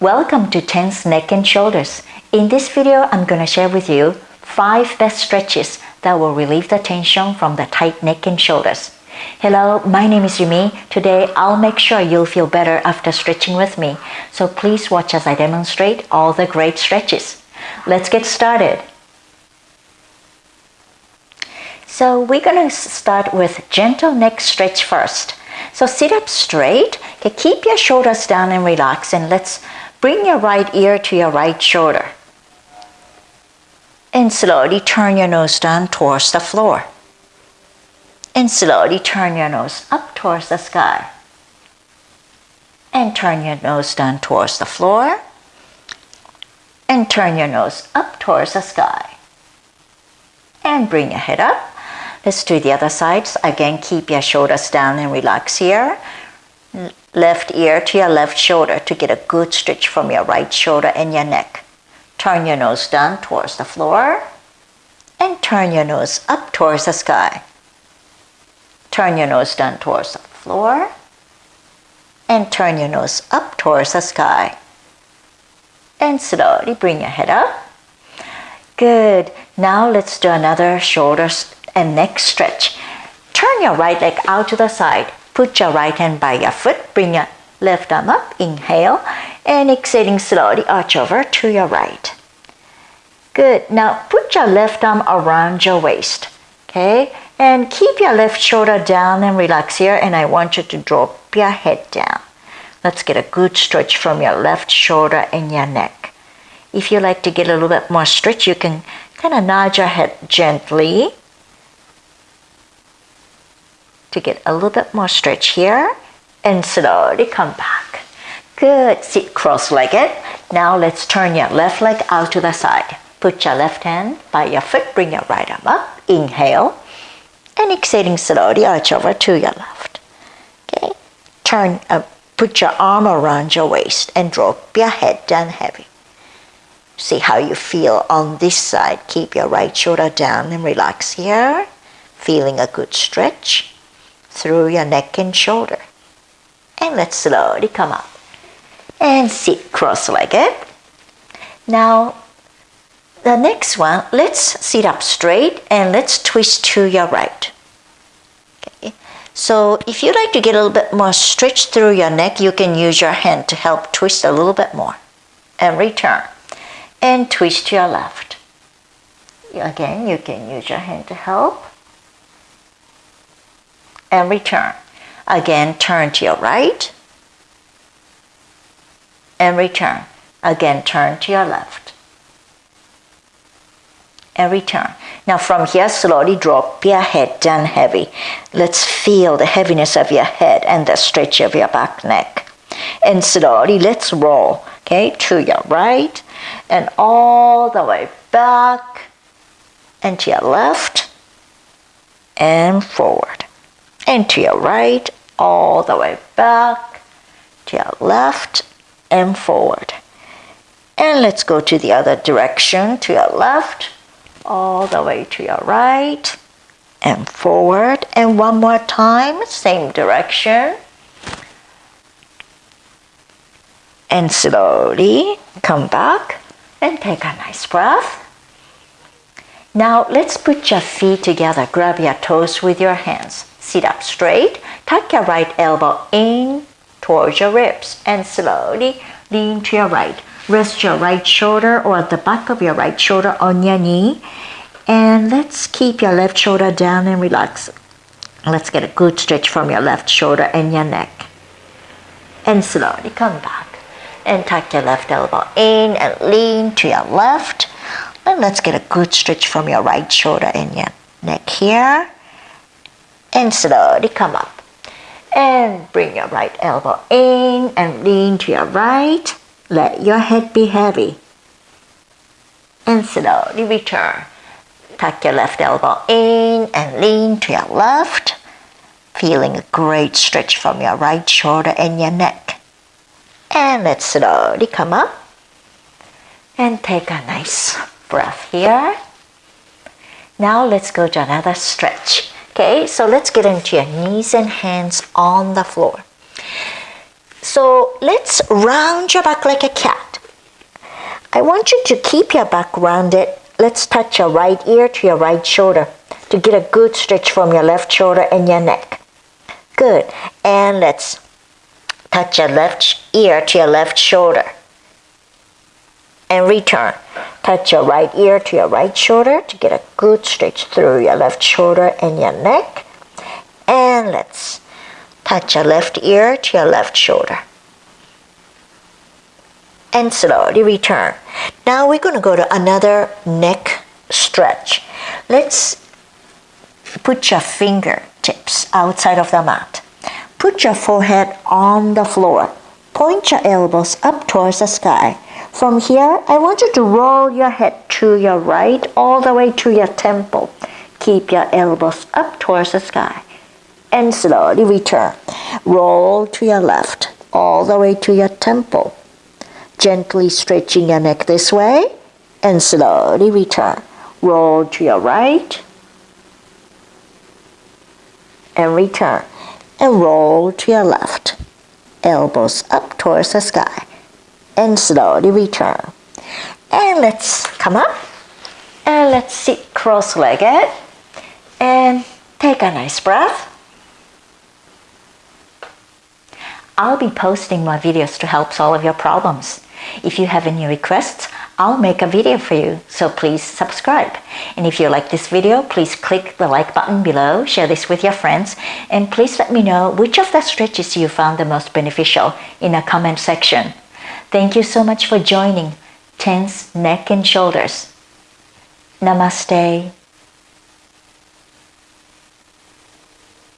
Welcome to Tense Neck and Shoulders. In this video, I'm going to share with you 5 best stretches that will relieve the tension from the tight neck and shoulders. Hello, my name is Yumi. Today, I'll make sure you'll feel better after stretching with me. So please watch as I demonstrate all the great stretches. Let's get started. So we're going to start with gentle neck stretch first. So sit up straight, okay, keep your shoulders down and relax and let's bring your right ear to your right shoulder. And slowly turn your nose down towards the floor. And slowly turn your nose up towards the sky. And turn your nose down towards the floor. And turn your nose up towards the sky. And bring your head up. Let's do the other sides. Again, keep your shoulders down and relax here left ear to your left shoulder to get a good stretch from your right shoulder and your neck. Turn your nose down towards the floor and turn your nose up towards the sky. Turn your nose down towards the floor and turn your nose up towards the sky. And slowly bring your head up. Good. Now let's do another shoulder and neck stretch. Turn your right leg out to the side. Put your right hand by your foot, bring your left arm up, inhale, and exhaling slowly, arch over to your right. Good, now put your left arm around your waist, okay? And keep your left shoulder down and relax here, and I want you to drop your head down. Let's get a good stretch from your left shoulder and your neck. If you like to get a little bit more stretch, you can kind of nod your head gently to get a little bit more stretch here and slowly come back. Good, sit cross-legged. Now let's turn your left leg out to the side. Put your left hand by your foot, bring your right arm up, inhale, and exhaling slowly, arch over to your left. Okay, turn, uh, put your arm around your waist and drop your head down heavy. See how you feel on this side. Keep your right shoulder down and relax here. Feeling a good stretch through your neck and shoulder. And let's slowly come up. And sit cross-legged. Now, the next one, let's sit up straight and let's twist to your right. Okay. So if you like to get a little bit more stretch through your neck, you can use your hand to help twist a little bit more. And return. And twist to your left. Again, you can use your hand to help and return. Again, turn to your right and return. Again, turn to your left and return. Now from here, slowly drop your head down heavy. Let's feel the heaviness of your head and the stretch of your back neck. And slowly, let's roll, okay, to your right and all the way back and to your left and forward and to your right, all the way back, to your left, and forward. And let's go to the other direction, to your left, all the way to your right, and forward. And one more time, same direction. And slowly come back and take a nice breath. Now let's put your feet together. Grab your toes with your hands. Sit up straight. Tuck your right elbow in towards your ribs and slowly lean to your right. Rest your right shoulder or the back of your right shoulder on your knee. And let's keep your left shoulder down and relax. Let's get a good stretch from your left shoulder and your neck. And slowly come back. And tuck your left elbow in and lean to your left. And let's get a good stretch from your right shoulder and your neck here and slowly come up. And bring your right elbow in and lean to your right. Let your head be heavy. And slowly return. Tuck your left elbow in and lean to your left. Feeling a great stretch from your right shoulder and your neck. And let's slowly come up. And take a nice breath here. Now let's go to another stretch. Okay, so let's get into your knees and hands on the floor. So let's round your back like a cat. I want you to keep your back rounded. Let's touch your right ear to your right shoulder to get a good stretch from your left shoulder and your neck. Good. And let's touch your left ear to your left shoulder. And return. Touch your right ear to your right shoulder to get a good stretch through your left shoulder and your neck. And let's touch your left ear to your left shoulder. And slowly return. Now we're going to go to another neck stretch. Let's put your fingertips outside of the mat. Put your forehead on the floor. Point your elbows up towards the sky. From here, I want you to roll your head to your right all the way to your temple. Keep your elbows up towards the sky. And slowly return. Roll to your left all the way to your temple. Gently stretching your neck this way and slowly return. Roll to your right and return. And roll to your left. Elbows up towards the sky. And slowly return. And let's come up. And let's sit cross-legged. And take a nice breath. I'll be posting more videos to help solve your problems. If you have any requests, I'll make a video for you, so please subscribe. And if you like this video, please click the like button below, share this with your friends, and please let me know which of the stretches you found the most beneficial in the comment section. Thank you so much for joining Tense Neck and Shoulders. Namaste.